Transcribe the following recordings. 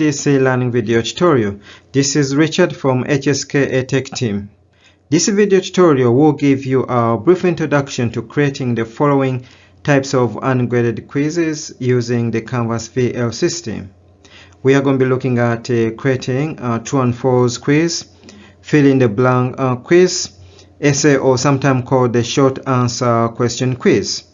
this e-learning video tutorial. This is Richard from HSK Tech team. This video tutorial will give you a brief introduction to creating the following types of ungraded quizzes using the Canvas VL system. We are going to be looking at uh, creating a true and false quiz, fill in the blank uh, quiz, essay or sometimes called the short answer question quiz.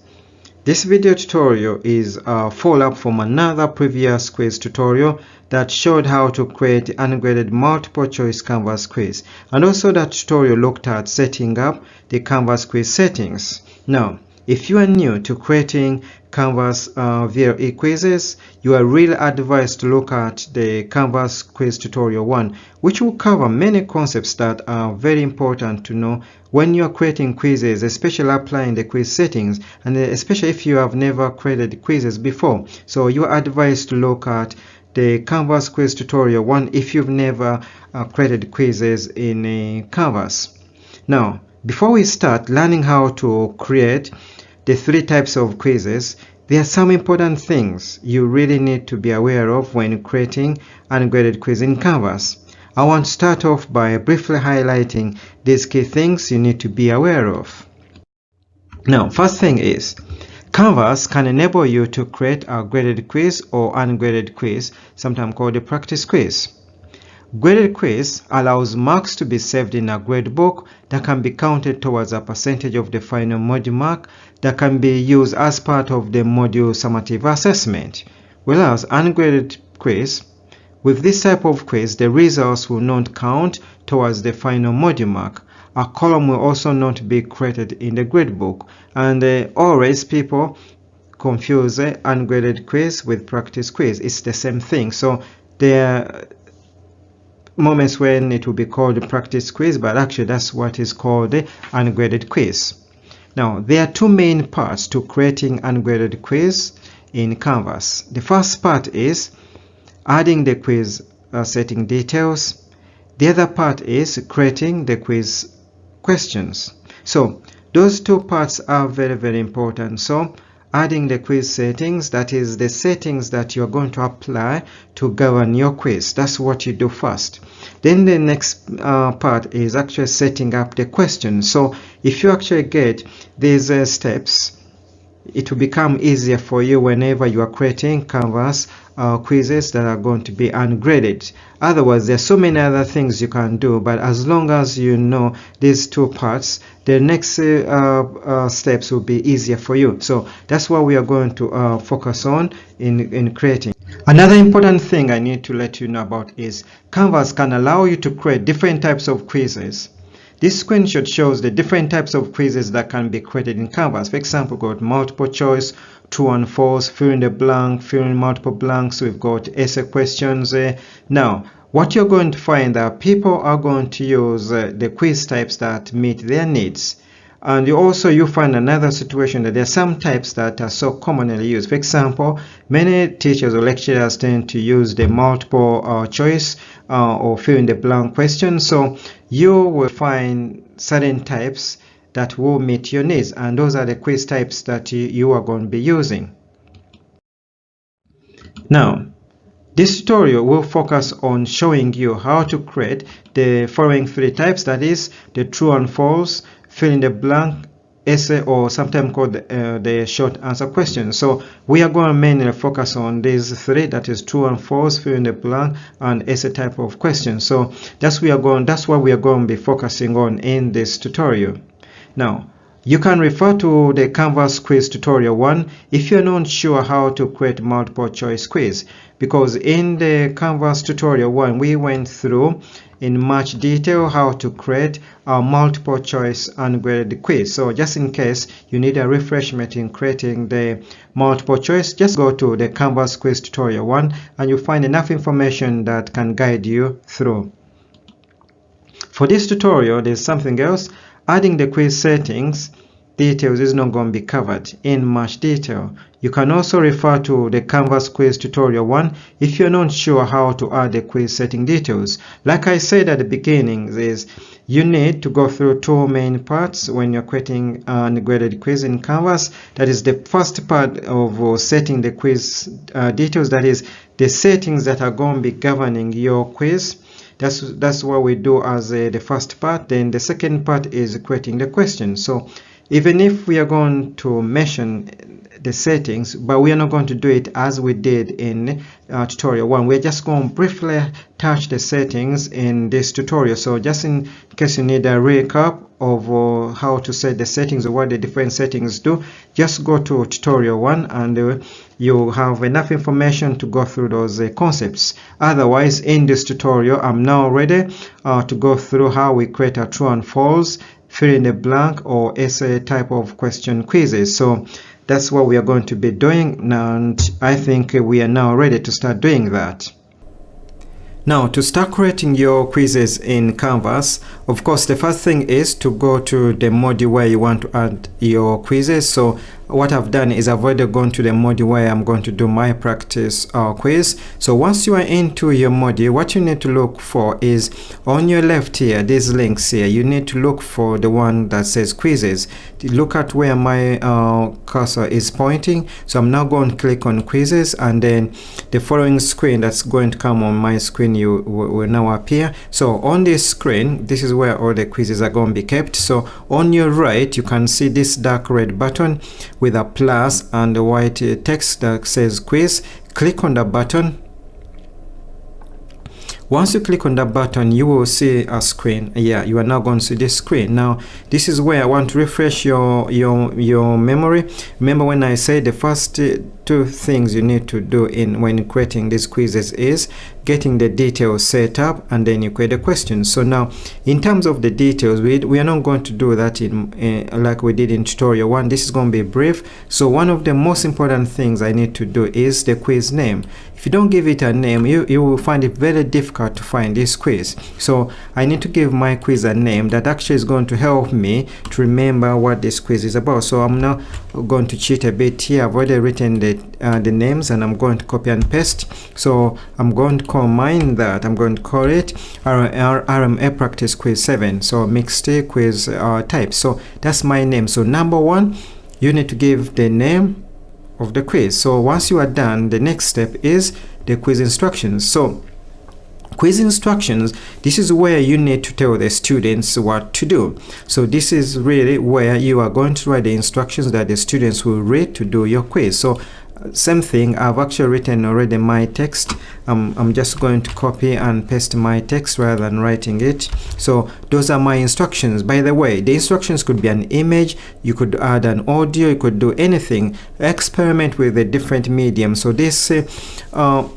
This video tutorial is a follow-up from another previous quiz tutorial that showed how to create ungraded multiple choice Canvas quiz. And also that tutorial looked at setting up the Canvas quiz settings. Now, if you are new to creating Canvas uh, VLE quizzes, you are really advised to look at the Canvas quiz tutorial 1, which will cover many concepts that are very important to know when you are creating quizzes, especially applying the quiz settings, and especially if you have never created quizzes before. So you are advised to look at the Canvas quiz tutorial 1 if you've never uh, created quizzes in uh, Canvas. Now, before we start learning how to create the three types of quizzes, there are some important things you really need to be aware of when creating an graded quiz in Canvas. I want to start off by briefly highlighting these key things you need to be aware of. Now, first thing is, Canvas can enable you to create a graded quiz or ungraded quiz, sometimes called a practice quiz. Graded quiz allows marks to be saved in a gradebook that can be counted towards a percentage of the final module mark that can be used as part of the module summative assessment. Whereas ungraded quiz, with this type of quiz, the results will not count towards the final module mark. A column will also not be created in the gradebook. And uh, always people confuse uh, ungraded quiz with practice quiz. It's the same thing. So there moments when it will be called a practice quiz, but actually that's what is called ungraded quiz. Now, there are two main parts to creating ungraded quiz in Canvas. The first part is adding the quiz uh, setting details. The other part is creating the quiz questions. So, those two parts are very, very important. So, adding the quiz settings that is the settings that you're going to apply to govern your quiz. That's what you do first. Then the next uh, part is actually setting up the question. So if you actually get these uh, steps it will become easier for you whenever you are creating canvas uh, quizzes that are going to be ungraded. Otherwise there are so many other things you can do but as long as you know these two parts the next uh, uh, steps will be easier for you. So that's what we are going to uh, focus on in in creating. Another important thing I need to let you know about is Canvas can allow you to create different types of quizzes this screenshot shows the different types of quizzes that can be created in Canvas. For example, we've got multiple choice, true and false, fill in the blank, fill in multiple blanks. We've got essay questions. Uh, now, what you're going to find that people are going to use uh, the quiz types that meet their needs. And you also you find another situation that there are some types that are so commonly used. For example, many teachers or lecturers tend to use the multiple uh, choice uh, or fill in the blank question. So you will find certain types that will meet your needs and those are the quiz types that you, you are going to be using. Now, this tutorial will focus on showing you how to create the following three types that is the true and false, fill in the blank essay or sometimes called uh, the short answer question. So we are going to mainly focus on these three that is true and false, fill in the blank and essay type of question. So that's we are going that's what we are going to be focusing on in this tutorial. Now you can refer to the Canvas quiz tutorial 1 if you're not sure how to create multiple choice quiz because in the Canvas tutorial 1 we went through in much detail how to create a multiple choice ungraded quiz. So just in case you need a refreshment in creating the multiple choice, just go to the Canvas quiz tutorial 1 and you'll find enough information that can guide you through. For this tutorial, there's something else. Adding the quiz settings details is not going to be covered in much detail. You can also refer to the Canvas quiz tutorial one if you're not sure how to add the quiz setting details. Like I said at the beginning is you need to go through two main parts when you're creating an graded quiz in Canvas. That is the first part of uh, setting the quiz uh, details. That is the settings that are going to be governing your quiz that's that's what we do as uh, the first part. Then the second part is creating the question. So even if we are going to mention the settings but we are not going to do it as we did in uh, tutorial one. We're just going to briefly touch the settings in this tutorial. So just in case you need a recap of uh, how to set the settings or what the different settings do just go to tutorial one and uh, you have enough information to go through those uh, concepts otherwise in this tutorial i'm now ready uh, to go through how we create a true and false fill in the blank or essay type of question quizzes so that's what we are going to be doing and I think we are now ready to start doing that. Now to start creating your quizzes in Canvas, of course the first thing is to go to the module where you want to add your quizzes. So what I've done is I've already gone to the module where I'm going to do my practice uh, quiz. So once you are into your module, what you need to look for is on your left here, these links here, you need to look for the one that says quizzes. Look at where my uh, cursor is pointing. So I'm now going to click on quizzes and then the following screen that's going to come on my screen you will now appear. So on this screen, this is where all the quizzes are going to be kept. So on your right, you can see this dark red button with a plus and a white text that says quiz click on the button. Once you click on that button you will see a screen. Yeah you are now going to see this screen. Now this is where i want to refresh your your your memory. Remember when i said the first two things you need to do in when creating these quizzes is getting the details set up and then you create a question. So now in terms of the details we, we are not going to do that in uh, like we did in tutorial one. This is going to be brief. So one of the most important things i need to do is the quiz name. If you don't give it a name you, you will find it very difficult to find this quiz. So i need to give my quiz a name that actually is going to help me to remember what this quiz is about. So i'm now going to cheat a bit here. I've already written the uh, the names and i'm going to copy and paste. So i'm going to combine that. I'm going to call it RMA practice quiz 7 so mixed quiz uh, type. So that's my name. So number one you need to give the name of the quiz. So once you are done the next step is the quiz instructions. So quiz instructions this is where you need to tell the students what to do. So this is really where you are going to write the instructions that the students will read to do your quiz. So same thing I've actually written already my text. Um, I'm just going to copy and paste my text rather than writing it. So those are my instructions. By the way the instructions could be an image you could add an audio you could do anything. Experiment with a different medium so this uh,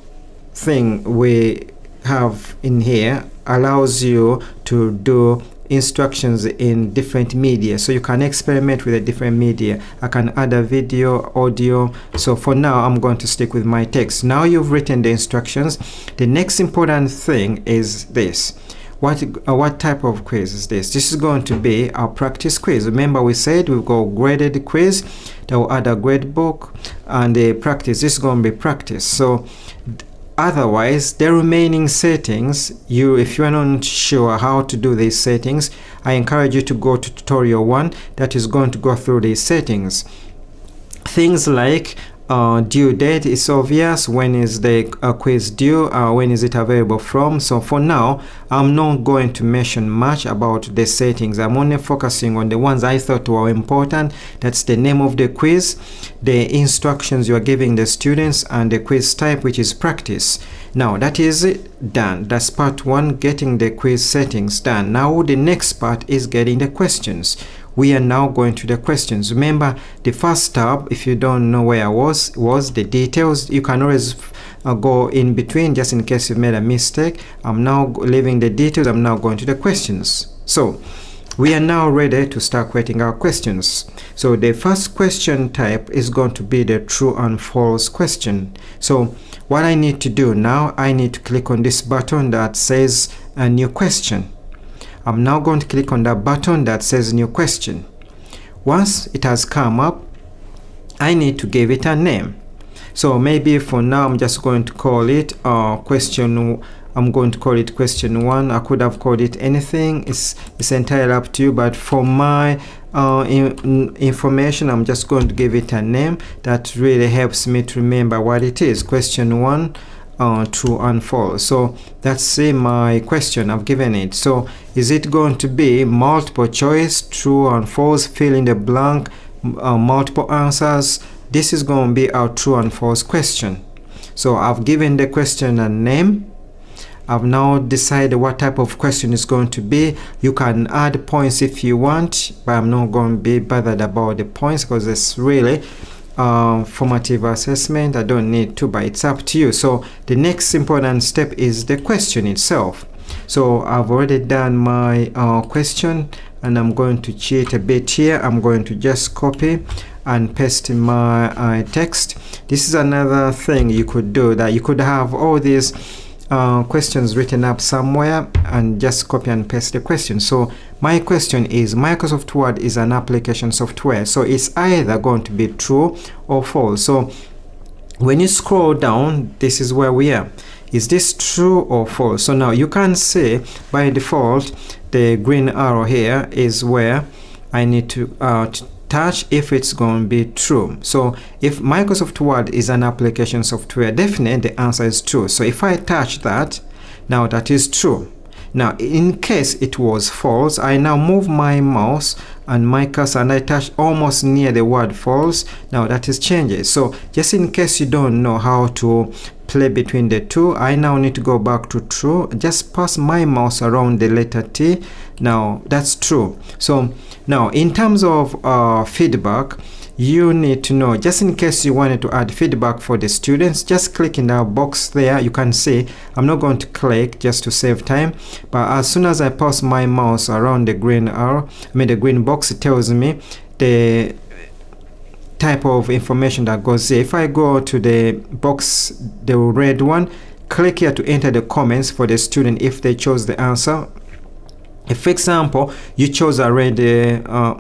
thing we have in here allows you to do instructions in different media. So you can experiment with a different media. I can add a video audio. So for now i'm going to stick with my text. Now you've written the instructions. The next important thing is this. What uh, what type of quiz is this? This is going to be our practice quiz. Remember we said we've got graded quiz that will add a grade book and a practice. This is going to be practice. So otherwise the remaining settings you if you are not sure how to do these settings i encourage you to go to tutorial one that is going to go through these settings. Things like uh, due date is obvious. When is the uh, quiz due? Uh, when is it available from? So for now i'm not going to mention much about the settings. I'm only focusing on the ones i thought were important. That's the name of the quiz the instructions you are giving the students and the quiz type which is practice. Now that is done. That's part one getting the quiz settings done. Now the next part is getting the questions we are now going to the questions. Remember the first tab if you don't know where i was was the details. You can always uh, go in between just in case you've made a mistake. I'm now leaving the details. I'm now going to the questions. So we are now ready to start creating our questions. So the first question type is going to be the true and false question. So what i need to do now i need to click on this button that says a new question I'm now going to click on that button that says new question. once it has come up I need to give it a name. So maybe for now I'm just going to call it uh, question I'm going to call it question one. I could have called it anything. It's, it's entirely up to you but for my uh, in, information I'm just going to give it a name that really helps me to remember what it is. Question one uh, true and false so that's uh, my question. I've given it. So is it going to be multiple choice true and false fill in the blank uh, multiple answers? This is going to be our true and false question. So I've given the question a name. I've now decided what type of question is going to be. You can add points if you want, but I'm not going to be bothered about the points because it's really um, formative assessment. I don't need to, but it's up to you. So the next important step is the question itself. So I've already done my uh, question and I'm going to cheat a bit here. I'm going to just copy and paste my uh, text. This is another thing you could do that you could have all these uh, questions written up somewhere and just copy and paste the question. So my question is Microsoft Word is an application software. So it's either going to be true or false. So when you scroll down, this is where we are. Is this true or false? So now you can see by default, the green arrow here is where I need to, uh, touch if it's going to be true. So if Microsoft Word is an application software, definitely the answer is true. So if I touch that, now that is true. Now, in case it was false, I now move my mouse and my cursor and I touch almost near the word false. Now that is changes. So just in case you don't know how to play between the two, I now need to go back to true. Just pass my mouse around the letter T. Now that's true. So now, in terms of uh, feedback, you need to know, just in case you wanted to add feedback for the students, just click in that box there. You can see, I'm not going to click just to save time, but as soon as I pass my mouse around the green arrow, I mean the green box, it tells me the type of information that goes there. If I go to the box, the red one, click here to enter the comments for the student if they chose the answer if for example you chose a red uh,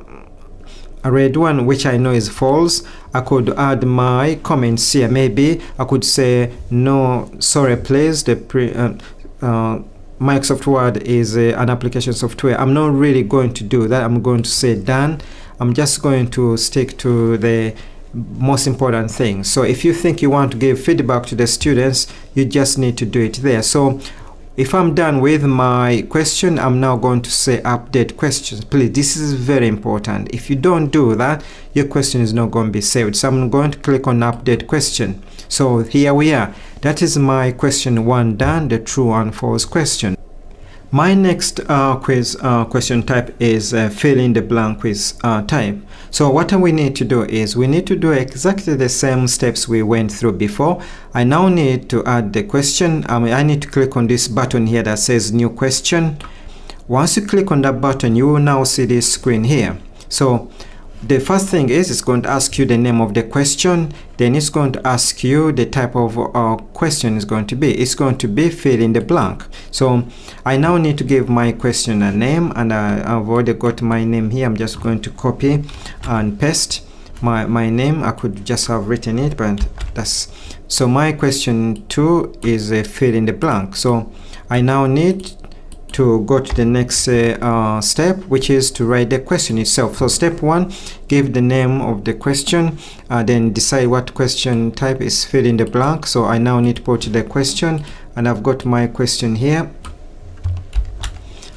a red one which I know is false. I could add my comments here. Maybe I could say no sorry please the pre, uh, uh, Microsoft Word is uh, an application software. I'm not really going to do that. I'm going to say done. I'm just going to stick to the most important thing. So if you think you want to give feedback to the students you just need to do it there. So if I'm done with my question, I'm now going to say update questions. Please, this is very important. If you don't do that, your question is not going to be saved. So I'm going to click on update question. So here we are. That is my question one done, the true and false question. My next uh, quiz uh, question type is uh, fill in the blank quiz uh, type. So what we need to do is we need to do exactly the same steps we went through before. I now need to add the question. I, mean, I need to click on this button here that says new question. Once you click on that button, you will now see this screen here. So the first thing is it's going to ask you the name of the question then it's going to ask you the type of uh, question is going to be. It's going to be fill in the blank. So I now need to give my question a name and I, have already got my name here. I'm just going to copy and paste my, my name. I could just have written it but that's so my question two is a fill in the blank. So I now need to go to the next uh, uh, step which is to write the question itself. So step one give the name of the question uh, then decide what question type is fill in the blank. So I now need to put the question and I've got my question here.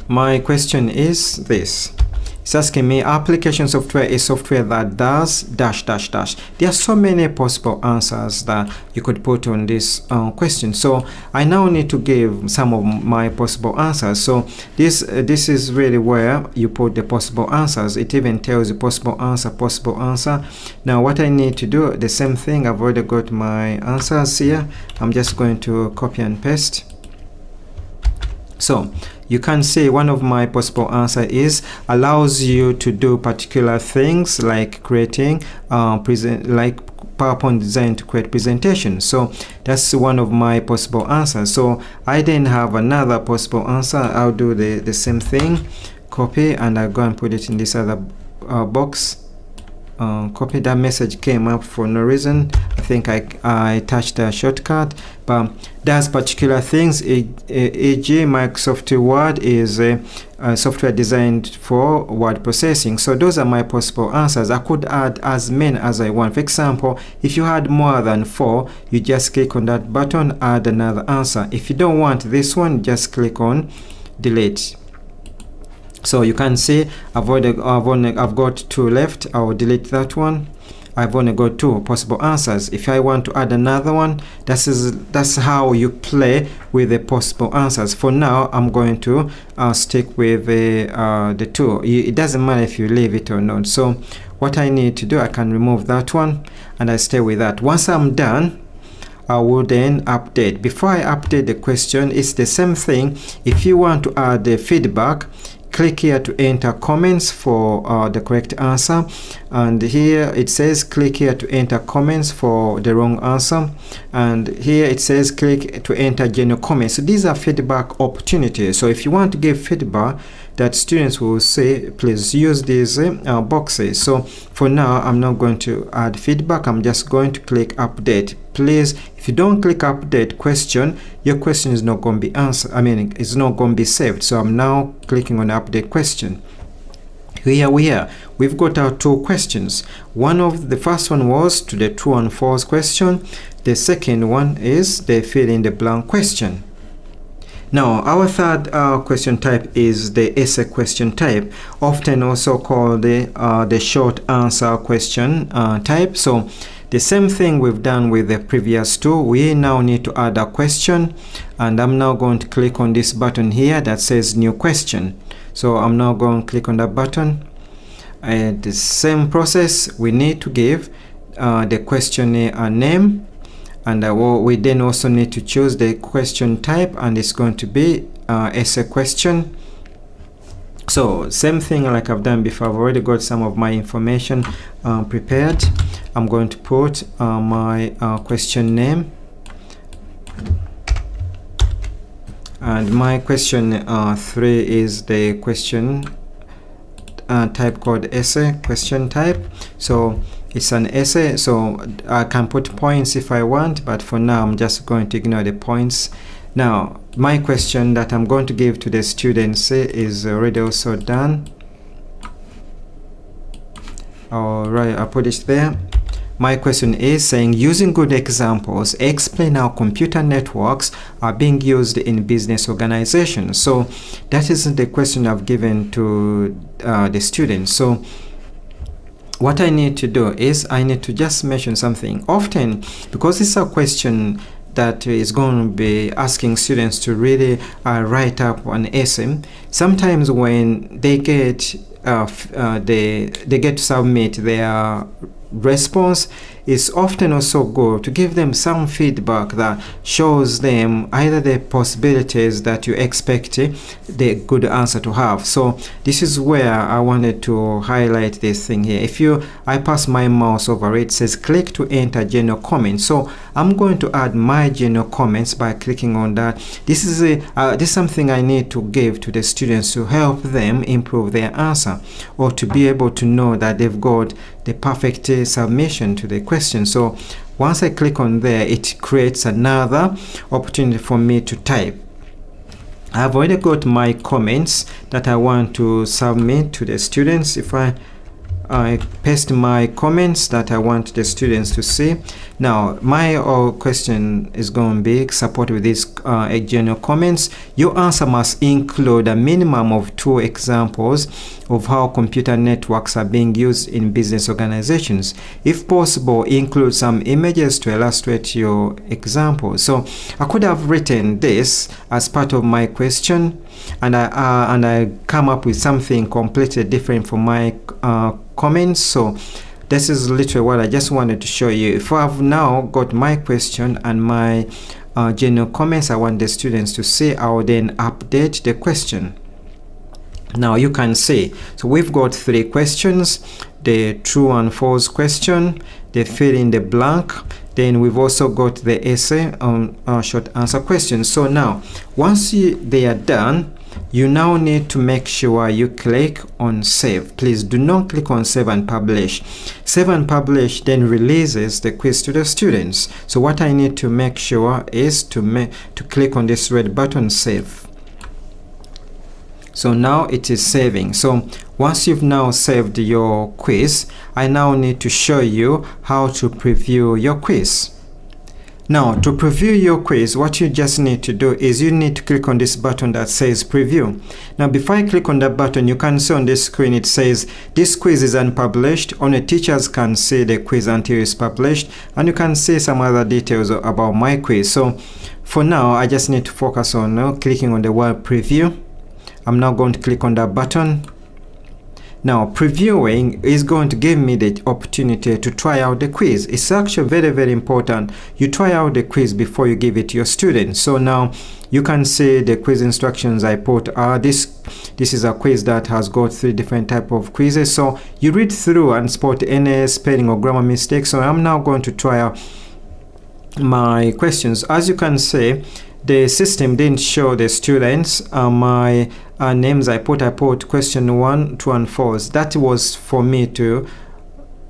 My question is this it's asking me application software is software that does dash dash dash. There are so many possible answers that you could put on this uh, question. So I now need to give some of my possible answers. So this uh, this is really where you put the possible answers. It even tells you possible answer, possible answer. Now what I need to do, the same thing, I've already got my answers here. I'm just going to copy and paste. So you can say one of my possible answer is allows you to do particular things like creating uh, present like PowerPoint design to create presentation. So that's one of my possible answers. So I then have another possible answer. I'll do the, the same thing, copy, and I'll go and put it in this other uh, box. Uh, copy. That message came up for no reason. I think I, I touched a shortcut but does particular things. E.g. Microsoft Word is a, a, software designed for word processing. So those are my possible answers. I could add as many as I want. For example if you had more than four you just click on that button add another answer. If you don't want this one just click on delete so you can see I've already I've, only, I've got two left. I'll delete that one. I've only got two possible answers. If I want to add another one that's is that's how you play with the possible answers. For now I'm going to uh, stick with the, uh, the two. It doesn't matter if you leave it or not. So what I need to do I can remove that one and I stay with that. Once I'm done I will then update. Before I update the question it's the same thing. If you want to add the feedback click here to enter comments for uh, the correct answer. And here it says click here to enter comments for the wrong answer. And here it says click to enter general comments. So these are feedback opportunities. So if you want to give feedback that students will say please use these uh, boxes. So for now i'm not going to add feedback. I'm just going to click update. Please if you don't click update question your question is not going to be answered i mean it's not going to be saved. So i'm now clicking on update question. Here we are. We've got our two questions. One of the first one was to the true and false question. The second one is the fill in the blank question now, our third uh, question type is the essay question type, often also called the, uh, the short answer question uh, type. So the same thing we've done with the previous two, we now need to add a question and I'm now going to click on this button here that says new question. So I'm now going to click on that button. And the same process, we need to give uh, the questionnaire a name and uh, we then also need to choose the question type and it's going to be uh, essay question. So same thing like I've done before. I've already got some of my information uh, prepared. I'm going to put uh, my uh, question name. And my question uh, 3 is the question type called essay question type. So it's an essay so I can put points if I want but for now I'm just going to ignore the points. Now my question that I'm going to give to the students is already also done alright I put it there. My question is saying using good examples explain how computer networks are being used in business organizations. So that is the question I've given to uh, the students. So what I need to do is I need to just mention something. Often, because it's a question that is going to be asking students to really uh, write up an essay, sometimes when they get uh, uh, they, they get to submit their response is often also good to give them some feedback that shows them either the possibilities that you expect eh, the good answer to have. So this is where I wanted to highlight this thing here. If you I pass my mouse over it, says click to enter general comments. So I'm going to add my general comments by clicking on that. This is a uh, this is something I need to give to the students to help them improve their answer or to be able to know that they've got the perfect submission to the question. So once I click on there it creates another opportunity for me to type. I've already got my comments that I want to submit to the students. If I I paste my comments that I want the students to see. Now, my uh, question is going to be support with these uh, general comments. Your answer must include a minimum of two examples of how computer networks are being used in business organizations. If possible, include some images to illustrate your example. So I could have written this as part of my question and I, uh, and I come up with something completely different from my uh, comments. So this is literally what I just wanted to show you. If I've now got my question and my uh, general comments I want the students to see, I will then update the question. Now you can see, so we've got three questions, the true and false question, the fill in the blank, then we've also got the essay on uh, short answer questions. So now, once you, they are done, you now need to make sure you click on save. Please do not click on save and publish. Save and publish then releases the quiz to the students. So what I need to make sure is to to click on this red button save so now it is saving. So once you've now saved your quiz I now need to show you how to preview your quiz. Now to preview your quiz what you just need to do is you need to click on this button that says preview. Now before I click on that button you can see on this screen it says this quiz is unpublished. Only teachers can see the quiz until it's published. And you can see some other details about my quiz. So for now I just need to focus on uh, clicking on the word preview I'm now going to click on that button. Now previewing is going to give me the opportunity to try out the quiz. It's actually very very important. You try out the quiz before you give it to your students. So now you can see the quiz instructions I put are this this is a quiz that has got three different type of quizzes. So you read through and spot any spelling or grammar mistakes. So I'm now going to try out my questions. As you can see the system didn't show the students uh, my uh, names I put I put question one two and four. That was for me to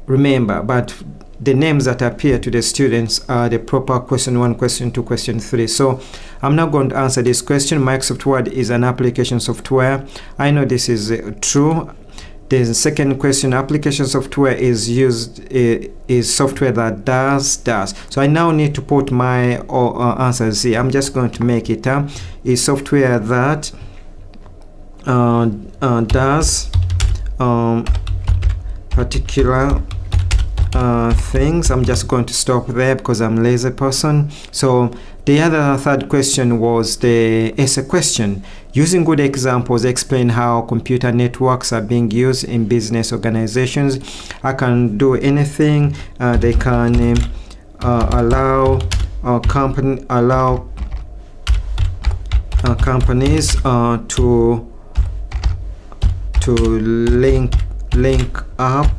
remember but the names that appear to the students are the proper question one question two question three. So I'm not going to answer this question. Microsoft Word is an application software. I know this is uh, true the second question, application software is used uh, is software that does does. So I now need to put my uh, answers here. I'm just going to make it uh, is software that uh, uh, does um, particular uh, things. I'm just going to stop there because I'm lazy person. So the other third question was the essay question. Using good examples, explain how computer networks are being used in business organizations. I can do anything. Uh, they can uh, allow a company allow uh, companies uh, to to link link up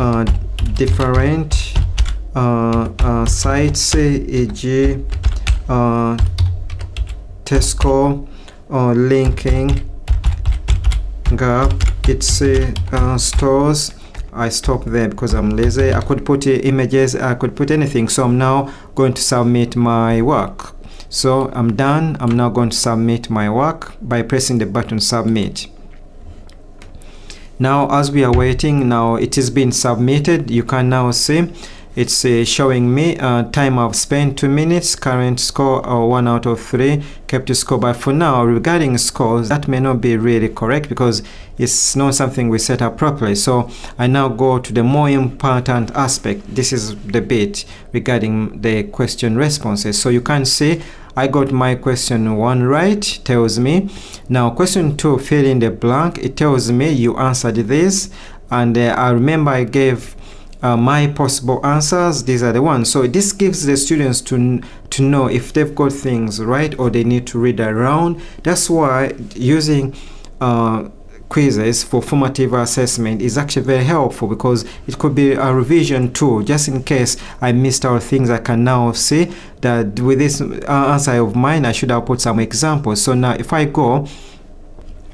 uh, different uh, sites, e.g uh, Tesco uh, linking Gap, its uh, stores. I stop there because I'm lazy. I could put images. I could put anything. So I'm now going to submit my work. So I'm done. I'm now going to submit my work by pressing the button submit. Now as we are waiting now it is being submitted. You can now see it's uh, showing me uh, time I've spent 2 minutes current score uh, 1 out of 3 kept score but for now. Regarding scores that may not be really correct because it's not something we set up properly. So I now go to the more important aspect. This is the bit regarding the question responses. So you can see I got my question one right tells me. Now question two fill in the blank. It tells me you answered this. And uh, I remember I gave uh, my possible answers these are the ones. So this gives the students to to know if they've got things right or they need to read around. That's why using uh, quizzes for formative assessment is actually very helpful because it could be a revision tool just in case I missed out things I can now see that with this uh, answer of mine I should have put some examples. So now if I go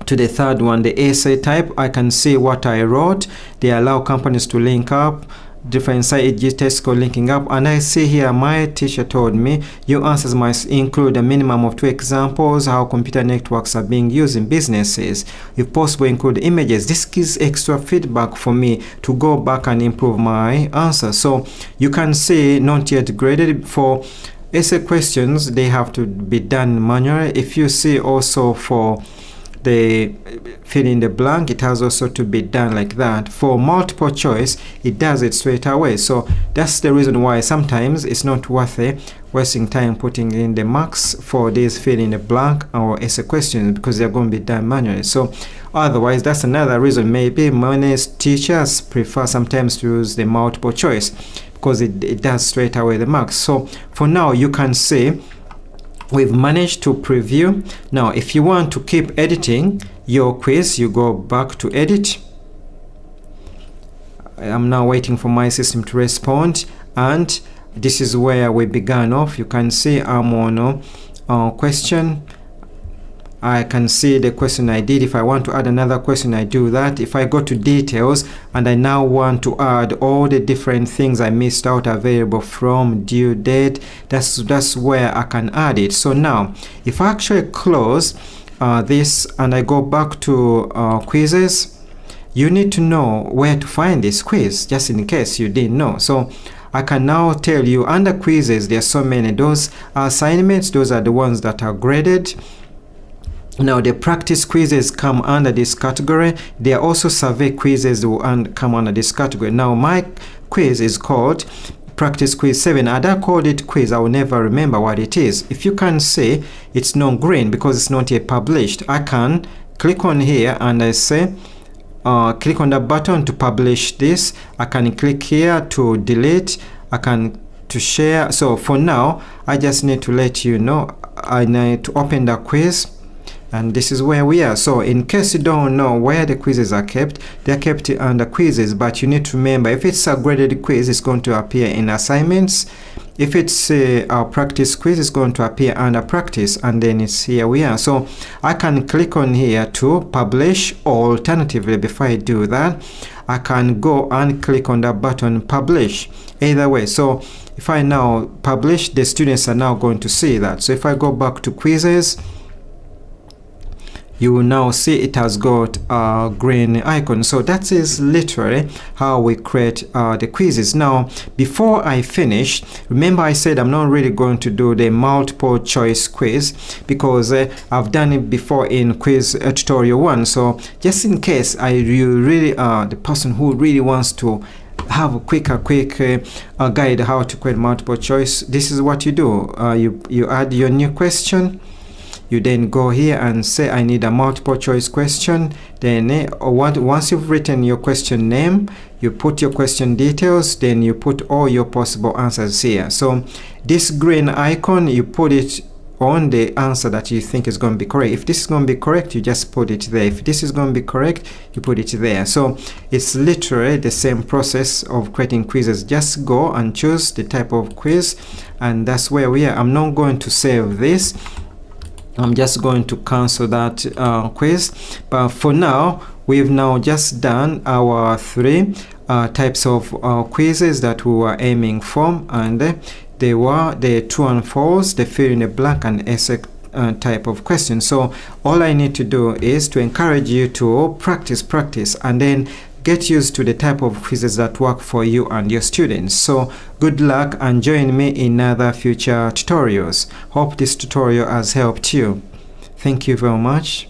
to the third one the essay type. I can see what I wrote. They allow companies to link up. Different site Tesco linking up. And I see here my teacher told me your answers must include a minimum of two examples how computer networks are being used in businesses. If possible include images. This gives extra feedback for me to go back and improve my answer so you can see not yet graded. For essay questions they have to be done manually. If you see also for the fill in the blank it has also to be done like that. For multiple choice it does it straight away. So that's the reason why sometimes it's not worth it wasting time putting in the marks for this fill in the blank or essay questions because they're going to be done manually. So otherwise that's another reason. Maybe many teachers prefer sometimes to use the multiple choice because it, it does straight away the marks. So for now you can see we've managed to preview. Now if you want to keep editing your quiz you go back to edit. I'm now waiting for my system to respond and this is where we began off. You can see I'm on uh, question I can see the question I did. If I want to add another question, I do that. If I go to details and I now want to add all the different things I missed out available from due date, that's, that's where I can add it. So now, if I actually close uh, this and I go back to uh, quizzes, you need to know where to find this quiz, just in case you didn't know. So I can now tell you under quizzes, there are so many. Those assignments, those are the ones that are graded now the practice quizzes come under this category. There are also survey quizzes that come under this category. Now my quiz is called practice quiz 7 and I called it quiz I will never remember what it is. If you can say it's non green because it's not yet published I can click on here and I say uh, click on the button to publish this. I can click here to delete. I can to share. So for now I just need to let you know. I need to open the quiz and this is where we are. So in case you don't know where the quizzes are kept they're kept under quizzes but you need to remember if it's a graded quiz it's going to appear in assignments. If it's uh, our practice quiz it's going to appear under practice and then it's here we are. So I can click on here to publish or alternatively. Before I do that I can go and click on that button publish. Either way. So if I now publish the students are now going to see that. So if I go back to quizzes you will now see it has got a green icon so that is literally how we create uh, the quizzes. Now before I finish remember I said I'm not really going to do the multiple choice quiz because uh, I've done it before in quiz uh, tutorial 1 so just in case I you really are the person who really wants to have a quick a quick uh, guide how to create multiple choice this is what you do. Uh, you you add your new question you then go here and say I need a multiple choice question then eh, what, once you've written your question name you put your question details then you put all your possible answers here so this green icon you put it on the answer that you think is going to be correct. If this is going to be correct, you just put it there. If this is going to be correct, you put it there. So it's literally the same process of creating quizzes. Just go and choose the type of quiz and that's where we are. I'm not going to save this I'm just going to cancel that uh, quiz but for now we've now just done our three uh, types of uh, quizzes that we were aiming for and they were the true and false the fill in the blank and essay uh, type of question so all I need to do is to encourage you to practice practice and then get used to the type of quizzes that work for you and your students. So good luck and join me in other future tutorials. Hope this tutorial has helped you. Thank you very much.